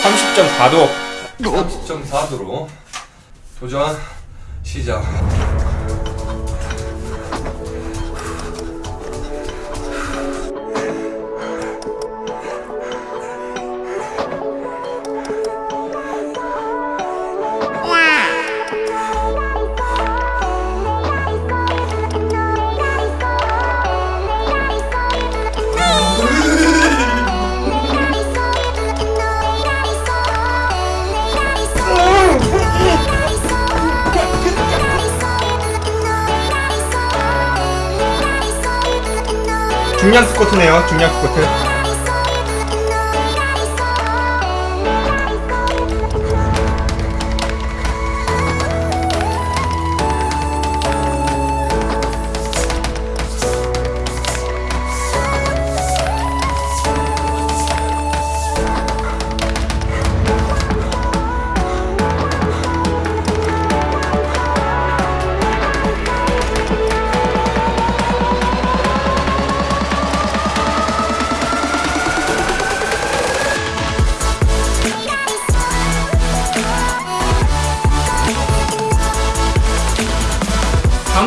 30.4도 30.4도로 도전 시작. 중량 스쿼트네요. 중량 스쿼트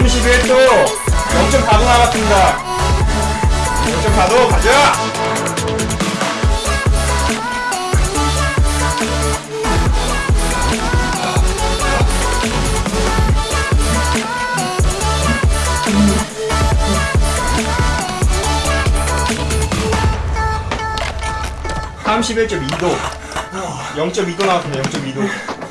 삼1 1도 0.4도 남았습니다. 0.4도 가자! 삼1 1 2도. 0.2도 나왔습니다. 0.2도